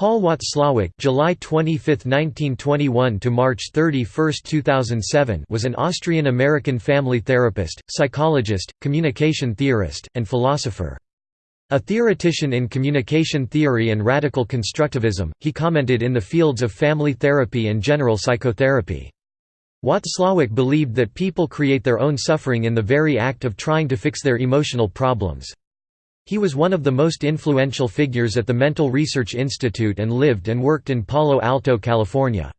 Paul Watzlawick July 25, 1921 to March 31, 2007 was an Austrian-American family therapist, psychologist, communication theorist, and philosopher. A theoretician in communication theory and radical constructivism, he commented in the fields of family therapy and general psychotherapy. Watzlawick believed that people create their own suffering in the very act of trying to fix their emotional problems. He was one of the most influential figures at the Mental Research Institute and lived and worked in Palo Alto, California.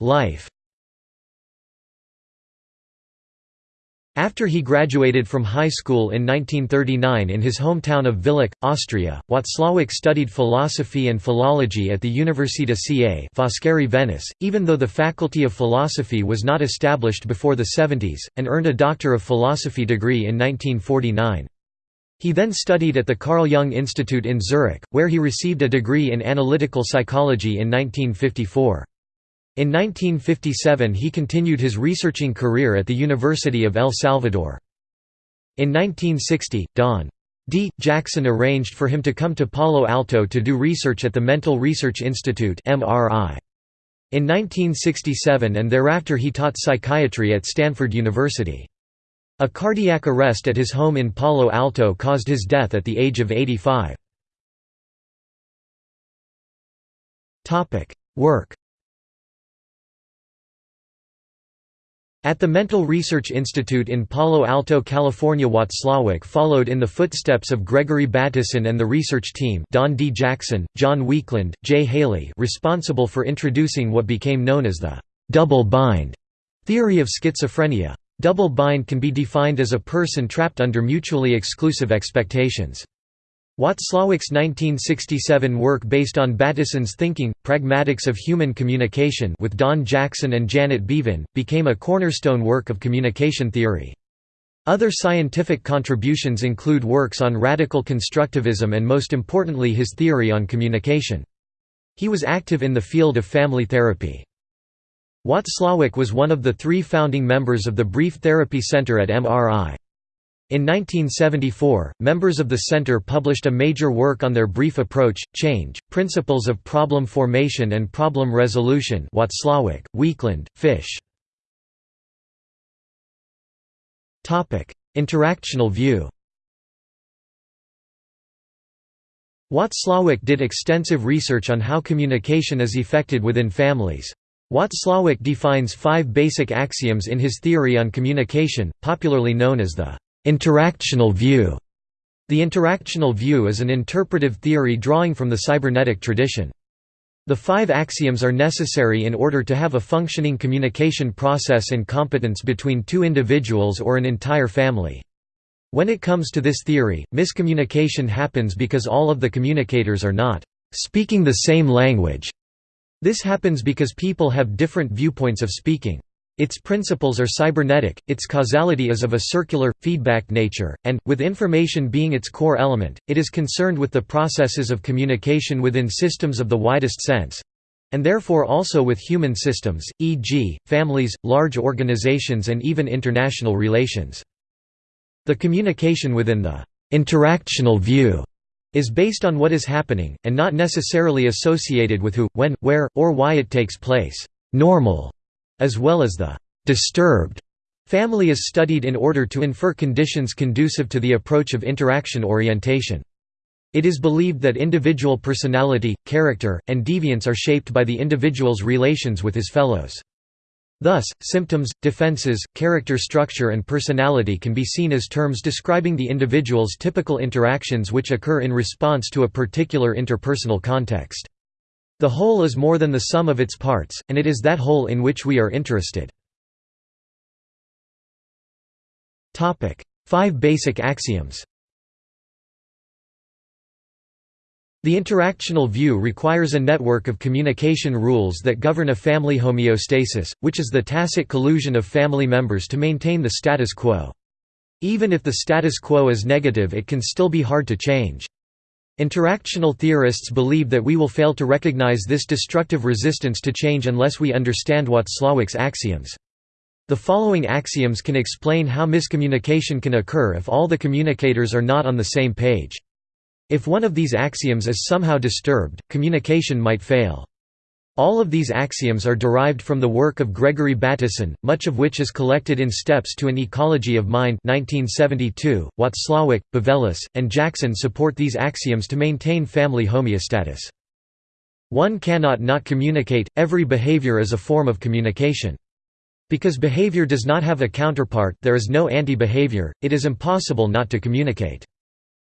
Life After he graduated from high school in 1939 in his hometown of Villach, Austria, Watzlawick studied philosophy and philology at the Università ca Foscari Venice, even though the faculty of philosophy was not established before the 70s, and earned a Doctor of Philosophy degree in 1949. He then studied at the Carl Jung Institute in Zurich, where he received a degree in analytical psychology in 1954. In 1957 he continued his researching career at the University of El Salvador. In 1960, Don. D. Jackson arranged for him to come to Palo Alto to do research at the Mental Research Institute In 1967 and thereafter he taught psychiatry at Stanford University. A cardiac arrest at his home in Palo Alto caused his death at the age of 85. Work At the Mental Research Institute in Palo Alto, California Watzlawick followed in the footsteps of Gregory Bateson and the research team Don D. Jackson, John Weakland, Jay Haley responsible for introducing what became known as the «double bind» theory of schizophrenia. Double bind can be defined as a person trapped under mutually exclusive expectations. Watzlawick's 1967 work based on Bateson's thinking, Pragmatics of Human Communication with Don Jackson and Janet Beavin, became a cornerstone work of communication theory. Other scientific contributions include works on radical constructivism and most importantly his theory on communication. He was active in the field of family therapy. Watzlawick was one of the three founding members of the Brief Therapy Center at MRI. In 1974, members of the center published a major work on their brief approach, Change, Principles of Problem Formation and Problem Resolution Watzlawick, Weakland, Fisch. Interactional view Watzlawick did extensive research on how communication is effected within families. Watzlawick defines five basic axioms in his theory on communication, popularly known as the Interactional view The interactional view is an interpretive theory drawing from the cybernetic tradition. The five axioms are necessary in order to have a functioning communication process and competence between two individuals or an entire family. When it comes to this theory, miscommunication happens because all of the communicators are not speaking the same language. This happens because people have different viewpoints of speaking. Its principles are cybernetic, its causality is of a circular, feedback nature, and, with information being its core element, it is concerned with the processes of communication within systems of the widest sense and therefore also with human systems, e.g., families, large organizations and even international relations. The communication within the interactional view is based on what is happening, and not necessarily associated with who, when, where, or why it takes place. Normal as well as the disturbed family is studied in order to infer conditions conducive to the approach of interaction orientation. It is believed that individual personality, character, and deviance are shaped by the individual's relations with his fellows. Thus, symptoms, defenses, character structure and personality can be seen as terms describing the individual's typical interactions which occur in response to a particular interpersonal context. The whole is more than the sum of its parts, and it is that whole in which we are interested. Five basic axioms The interactional view requires a network of communication rules that govern a family homeostasis, which is the tacit collusion of family members to maintain the status quo. Even if the status quo is negative it can still be hard to change. Interactional theorists believe that we will fail to recognize this destructive resistance to change unless we understand Watzlawick's axioms. The following axioms can explain how miscommunication can occur if all the communicators are not on the same page. If one of these axioms is somehow disturbed, communication might fail. All of these axioms are derived from the work of Gregory Bateson, much of which is collected in Steps to an Ecology of Mind 1972. Watzlawick, Bavelas, and Jackson support these axioms to maintain family homeostasis. One cannot not communicate, every behavior is a form of communication. Because behavior does not have a counterpart there is no anti-behavior, it is impossible not to communicate.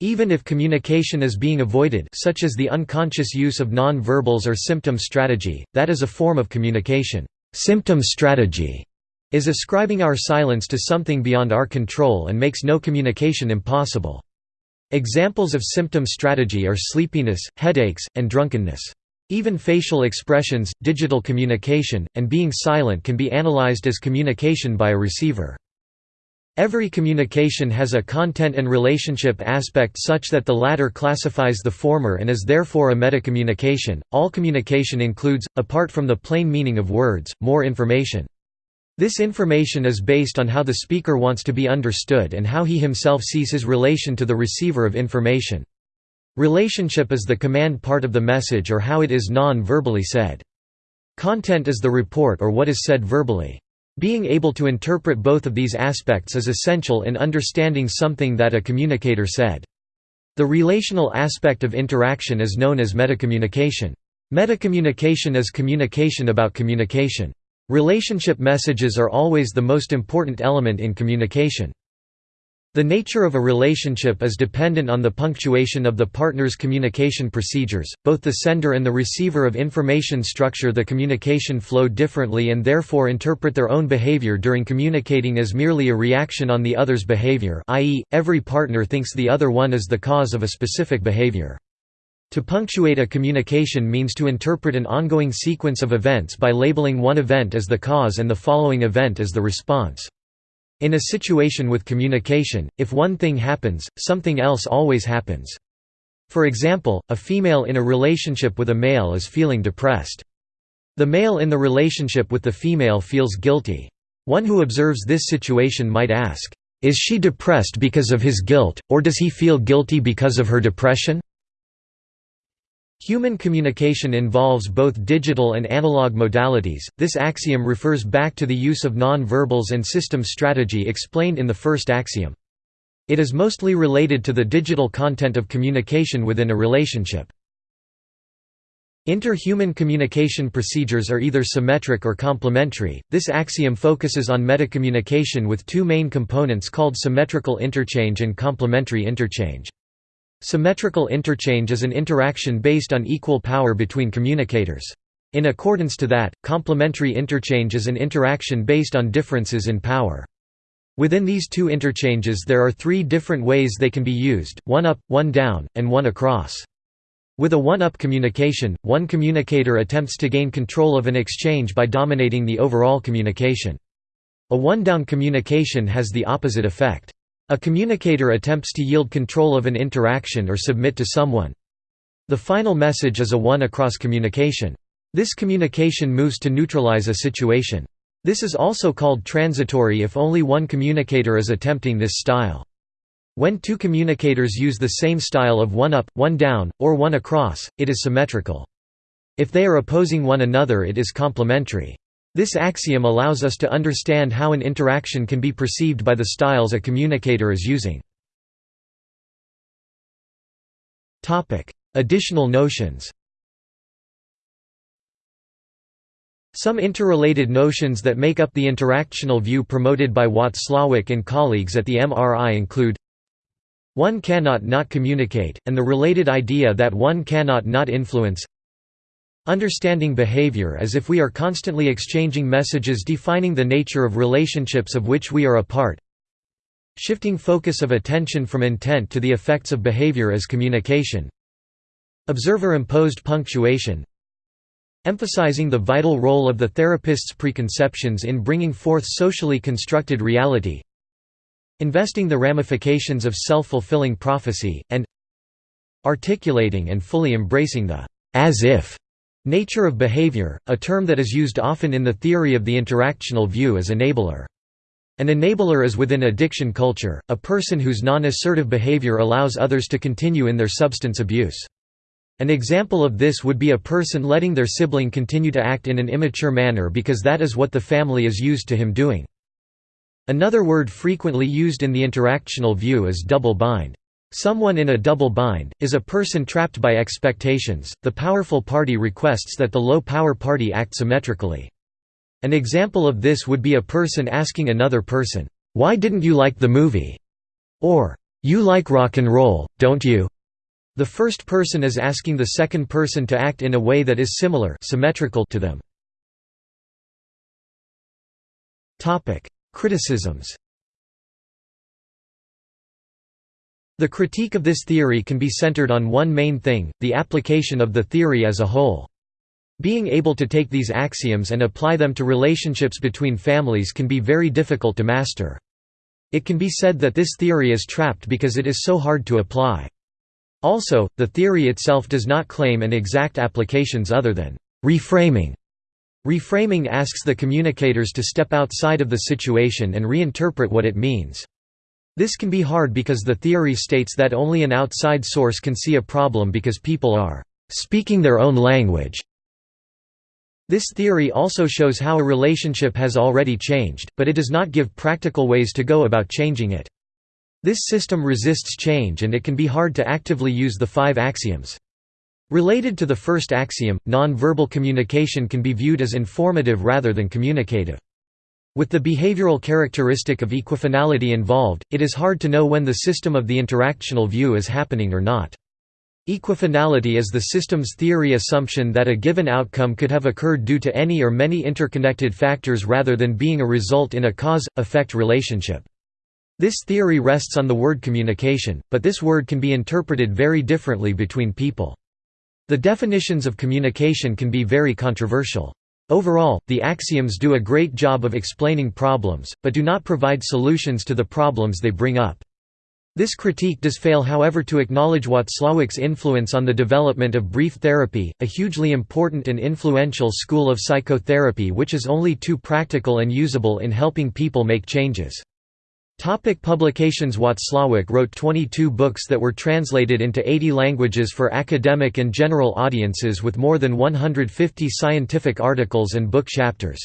Even if communication is being avoided such as the unconscious use of non-verbals or symptom strategy, that is a form of communication. Symptom strategy is ascribing our silence to something beyond our control and makes no communication impossible. Examples of symptom strategy are sleepiness, headaches, and drunkenness. Even facial expressions, digital communication, and being silent can be analyzed as communication by a receiver. Every communication has a content and relationship aspect such that the latter classifies the former and is therefore a metacommunication. All communication includes, apart from the plain meaning of words, more information. This information is based on how the speaker wants to be understood and how he himself sees his relation to the receiver of information. Relationship is the command part of the message or how it is non-verbally said. Content is the report or what is said verbally. Being able to interpret both of these aspects is essential in understanding something that a communicator said. The relational aspect of interaction is known as metacommunication. Metacommunication is communication about communication. Relationship messages are always the most important element in communication. The nature of a relationship is dependent on the punctuation of the partner's communication procedures. Both the sender and the receiver of information structure the communication flow differently and therefore interpret their own behavior during communicating as merely a reaction on the other's behavior, i.e., every partner thinks the other one is the cause of a specific behavior. To punctuate a communication means to interpret an ongoing sequence of events by labeling one event as the cause and the following event as the response. In a situation with communication, if one thing happens, something else always happens. For example, a female in a relationship with a male is feeling depressed. The male in the relationship with the female feels guilty. One who observes this situation might ask, "'Is she depressed because of his guilt, or does he feel guilty because of her depression?' Human communication involves both digital and analog modalities. This axiom refers back to the use of non-verbals and symptom strategy explained in the first axiom. It is mostly related to the digital content of communication within a relationship. Inter-human communication procedures are either symmetric or complementary. This axiom focuses on metacommunication with two main components called symmetrical interchange and complementary interchange. Symmetrical interchange is an interaction based on equal power between communicators. In accordance to that, complementary interchange is an interaction based on differences in power. Within these two interchanges there are three different ways they can be used, one up, one down, and one across. With a one-up communication, one communicator attempts to gain control of an exchange by dominating the overall communication. A one-down communication has the opposite effect. A communicator attempts to yield control of an interaction or submit to someone. The final message is a one-across communication. This communication moves to neutralize a situation. This is also called transitory if only one communicator is attempting this style. When two communicators use the same style of one up, one down, or one across, it is symmetrical. If they are opposing one another it is complementary. This axiom allows us to understand how an interaction can be perceived by the styles a communicator is using. Additional notions Some interrelated notions that make up the interactional view promoted by Watzlawick and colleagues at the MRI include one cannot not communicate, and the related idea that one cannot not influence Understanding behavior as if we are constantly exchanging messages defining the nature of relationships of which we are a part. Shifting focus of attention from intent to the effects of behavior as communication. Observer-imposed punctuation. Emphasizing the vital role of the therapist's preconceptions in bringing forth socially constructed reality. Investing the ramifications of self-fulfilling prophecy, and articulating and fully embracing the as-if Nature of behavior, a term that is used often in the theory of the interactional view as enabler. An enabler is within addiction culture, a person whose non-assertive behavior allows others to continue in their substance abuse. An example of this would be a person letting their sibling continue to act in an immature manner because that is what the family is used to him doing. Another word frequently used in the interactional view is double bind. Someone in a double bind, is a person trapped by expectations, the powerful party requests that the low power party act symmetrically. An example of this would be a person asking another person, "'Why didn't you like the movie?' or "'You like rock and roll, don't you?' The first person is asking the second person to act in a way that is similar symmetrical to them. Criticisms The critique of this theory can be centered on one main thing, the application of the theory as a whole. Being able to take these axioms and apply them to relationships between families can be very difficult to master. It can be said that this theory is trapped because it is so hard to apply. Also, the theory itself does not claim an exact applications other than reframing. Reframing asks the communicators to step outside of the situation and reinterpret what it means. This can be hard because the theory states that only an outside source can see a problem because people are speaking their own language. This theory also shows how a relationship has already changed, but it does not give practical ways to go about changing it. This system resists change and it can be hard to actively use the five axioms. Related to the first axiom, non-verbal communication can be viewed as informative rather than communicative. With the behavioral characteristic of equifinality involved, it is hard to know when the system of the interactional view is happening or not. Equifinality is the system's theory assumption that a given outcome could have occurred due to any or many interconnected factors rather than being a result in a cause-effect relationship. This theory rests on the word communication, but this word can be interpreted very differently between people. The definitions of communication can be very controversial. Overall, the axioms do a great job of explaining problems, but do not provide solutions to the problems they bring up. This critique does fail however to acknowledge Watzlawick's influence on the development of brief therapy, a hugely important and influential school of psychotherapy which is only too practical and usable in helping people make changes. Topic publications Watzlawick wrote 22 books that were translated into 80 languages for academic and general audiences with more than 150 scientific articles and book chapters.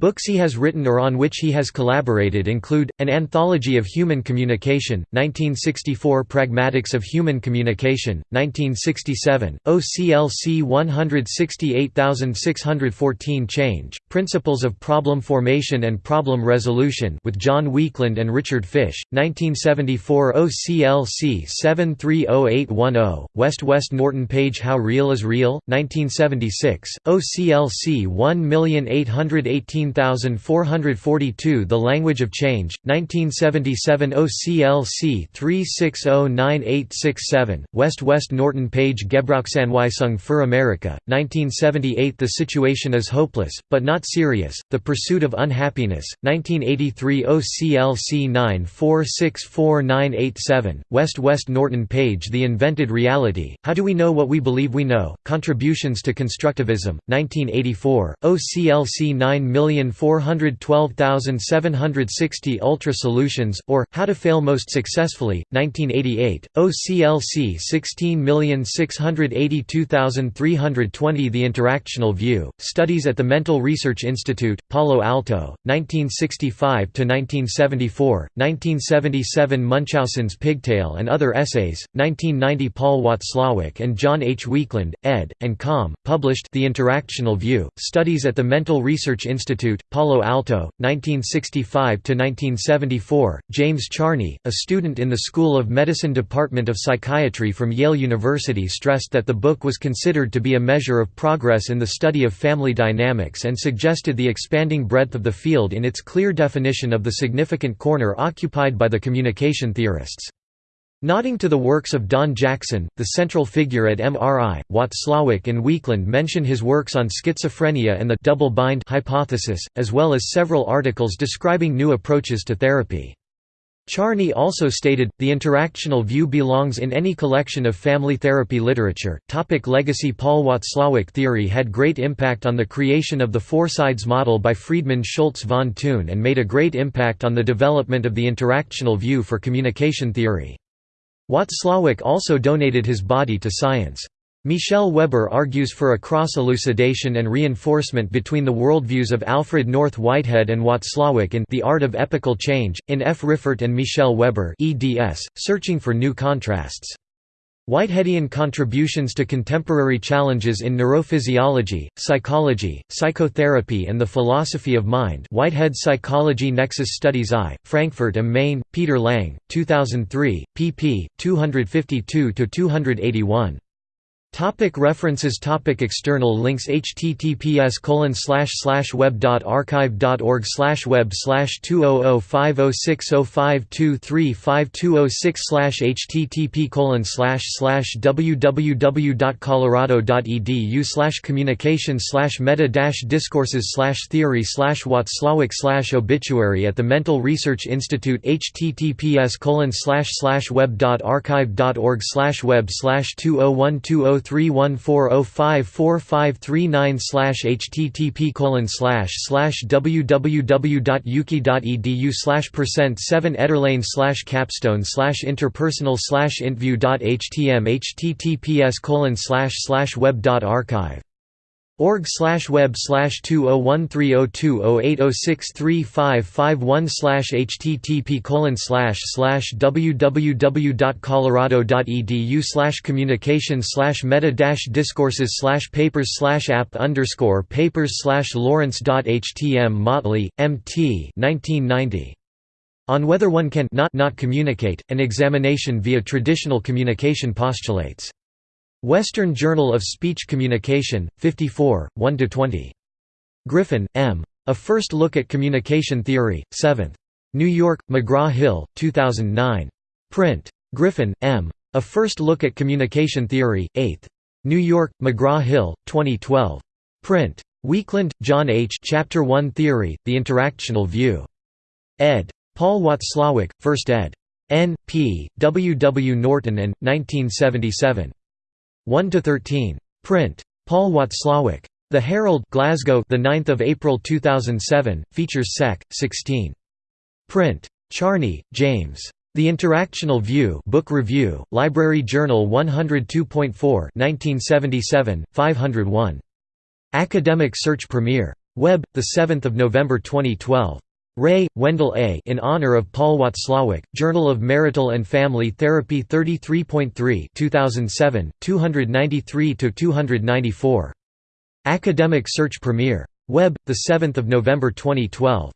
Books he has written or on which he has collaborated include, An Anthology of Human Communication, 1964 Pragmatics of Human Communication, 1967, OCLC 168614 Change, Principles of Problem Formation and Problem Resolution with John Weakland and Richard Fisch, 1974 OCLC 730810, West West Norton Page How Real is Real, 1976, OCLC 1818442 19442 The Language of Change, 1977 OCLC 3609867, West West Norton Page Gebrauchsanweisung für Amerika, 1978 The Situation is Hopeless, but Not Serious, The Pursuit of Unhappiness, 1983 OCLC 9464987, West West Norton Page The Invented Reality, How Do We Know What We Believe We Know, Contributions to Constructivism, 1984, OCLC 9 million 412,760 Ultra Solutions, or, How to Fail Most Successfully, 1988, OCLC 16682320 The Interactional View, Studies at the Mental Research Institute, Palo Alto, 1965–1974, 1977 Munchausen's Pigtail and Other Essays, 1990 Paul Watzlawick and John H. Weakland, ed., and com., published The Interactional View, Studies at the Mental Research Institute Institute, Palo Alto, 1965–1974, James Charney, a student in the School of Medicine Department of Psychiatry from Yale University stressed that the book was considered to be a measure of progress in the study of family dynamics and suggested the expanding breadth of the field in its clear definition of the significant corner occupied by the communication theorists. Nodding to the works of Don Jackson, the central figure at MRI, Watzlawick and Weakland mention his works on schizophrenia and the double-bind hypothesis, as well as several articles describing new approaches to therapy. Charney also stated, the interactional view belongs in any collection of family therapy literature. Topic legacy Paul Watzlawick theory had great impact on the creation of the four sides model by Friedemann Schulz von Thun and made a great impact on the development of the interactional view for communication theory. Watzlawick also donated his body to science. Michel Weber argues for a cross-elucidation and reinforcement between the worldviews of Alfred North Whitehead and Watzlawick in The Art of Epochal Change, in F. Riffert and Michel Weber eds, Searching for New Contrasts. Whiteheadian contributions to contemporary challenges in neurophysiology, psychology, psychotherapy and the philosophy of mind Whitehead Psychology Nexus Studies I, Frankfurt am Main, Peter Lang, 2003, pp. 252–281. Topic references. Topic External links. Https colon slash slash web dot archive dot org slash web slash two oh oh five oh six oh five two three five two oh six slash http colon slash slash www slash communication slash meta dash discourses slash theory slash Watzlawick slash obituary at the Mental Research Institute. Https colon slash slash web dot archive dot org slash web slash two oh one two oh 03140545539 slash http colon slash slash www.uki.edu slash percent 7 Ederlane slash capstone slash interpersonal slash intview.htm https colon slash slash web dot archive org slash web slash two oh one three oh two oh eight oh six three five five one slash http colon slash slash www.colorado.edu slash communication slash meta dash discourses slash papers slash app underscore papers slash lawrence.htm Motley, M.T. 1990. On whether one can not not communicate, an examination via traditional communication postulates. Western Journal of Speech Communication, 54, 1–20. Griffin, M. A First Look at Communication Theory, 7th. New York, McGraw-Hill, 2009. Print. Griffin, M. A First Look at Communication Theory, 8th. New York, McGraw-Hill, 2012. Print. Weakland, John H. Chapter 1 Theory, The Interactional View. ed. Paul Watzlawick, 1st ed. N. P. W. W. Norton and, 1977. 1 to 13. Print. Paul Watzlawick. The Herald, Glasgow, the 9th of April 2007, features Sec. 16. Print. Charney, James. The Interactional View, Book Review, Library Journal 102.4, 1977, 501. Academic Search Premier. Web, the 7th of November 2012. Ray, Wendell A. In honor of Paul Watzlawick, Journal of Marital and Family Therapy 33.3 2007, 293–294. Academic Search Premier. Web, 7 November 2012.